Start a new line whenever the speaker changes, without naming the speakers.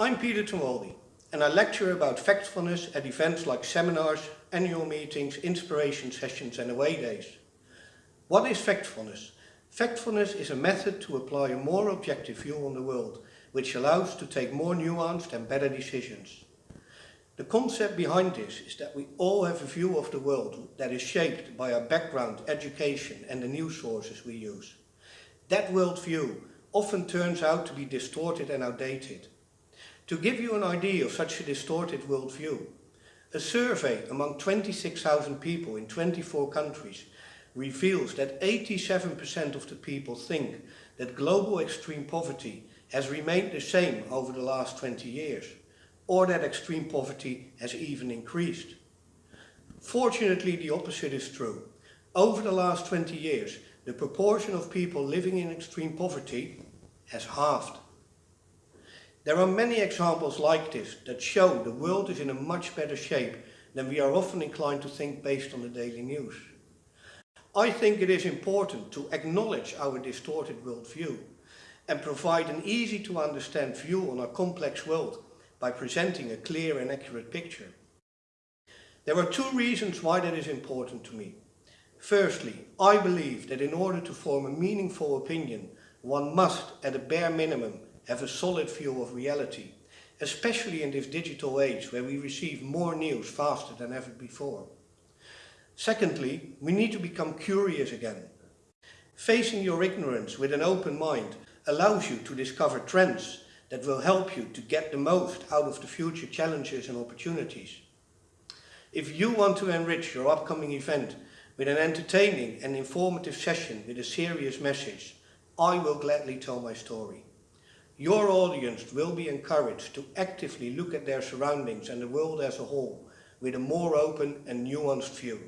I'm Peter Tomoldi and I lecture about factfulness at events like seminars, annual meetings, inspiration sessions and away days. What is factfulness? Factfulness is a method to apply a more objective view on the world, which allows to take more nuanced and better decisions. The concept behind this is that we all have a view of the world that is shaped by our background, education and the news sources we use. That worldview often turns out to be distorted and outdated. To give you an idea of such a distorted worldview, a survey among 26,000 people in 24 countries reveals that 87% of the people think that global extreme poverty has remained the same over the last 20 years or that extreme poverty has even increased. Fortunately, the opposite is true. Over the last 20 years, the proportion of people living in extreme poverty has halved. There are many examples like this that show the world is in a much better shape than we are often inclined to think based on the daily news. I think it is important to acknowledge our distorted worldview and provide an easy to understand view on our complex world by presenting a clear and accurate picture. There are two reasons why that is important to me. Firstly, I believe that in order to form a meaningful opinion, one must, at a bare minimum, have a solid view of reality, especially in this digital age where we receive more news faster than ever before. Secondly, we need to become curious again. Facing your ignorance with an open mind allows you to discover trends that will help you to get the most out of the future challenges and opportunities. If you want to enrich your upcoming event with an entertaining and informative session with a serious message, I will gladly tell my story. Your audience will be encouraged to actively look at their surroundings and the world as a whole with a more open and nuanced view.